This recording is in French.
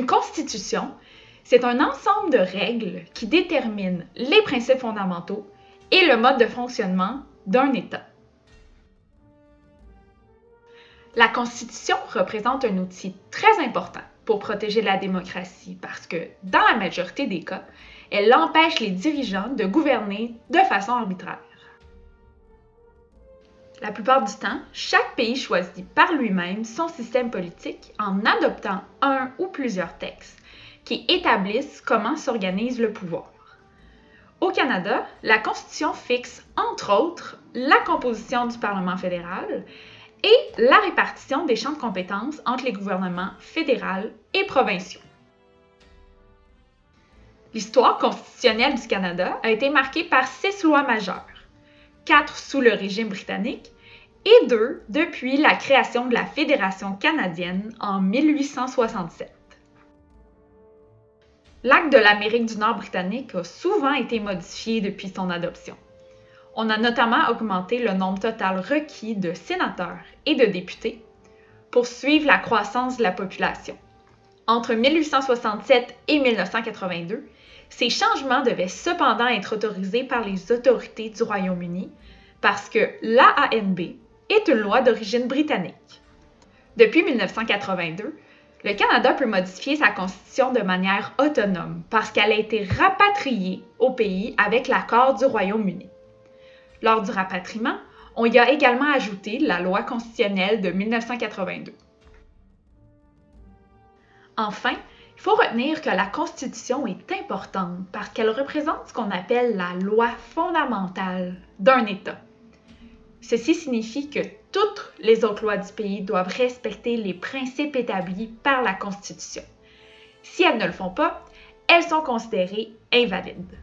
constitution, c'est un ensemble de règles qui déterminent les principes fondamentaux et le mode de fonctionnement d'un État. La Constitution représente un outil très important pour protéger la démocratie parce que, dans la majorité des cas, elle empêche les dirigeants de gouverner de façon arbitraire. La plupart du temps, chaque pays choisit par lui-même son système politique en adoptant un ou plusieurs textes qui établissent comment s'organise le pouvoir. Au Canada, la Constitution fixe, entre autres, la composition du Parlement fédéral et la répartition des champs de compétences entre les gouvernements fédéral et provinciaux. L'histoire constitutionnelle du Canada a été marquée par six lois majeures, quatre sous le régime britannique et deux depuis la création de la Fédération canadienne en 1867. L'acte de l'Amérique du Nord britannique a souvent été modifié depuis son adoption. On a notamment augmenté le nombre total requis de sénateurs et de députés pour suivre la croissance de la population. Entre 1867 et 1982, ces changements devaient cependant être autorisés par les autorités du Royaume-Uni parce que l'AANB est une loi d'origine britannique. Depuis 1982, le Canada peut modifier sa constitution de manière autonome parce qu'elle a été rapatriée au pays avec l'accord du Royaume-Uni. Lors du rapatriement, on y a également ajouté la loi constitutionnelle de 1982. Enfin, il faut retenir que la Constitution est importante parce qu'elle représente ce qu'on appelle la loi fondamentale d'un État. Ceci signifie que toutes les autres lois du pays doivent respecter les principes établis par la Constitution. Si elles ne le font pas, elles sont considérées invalides.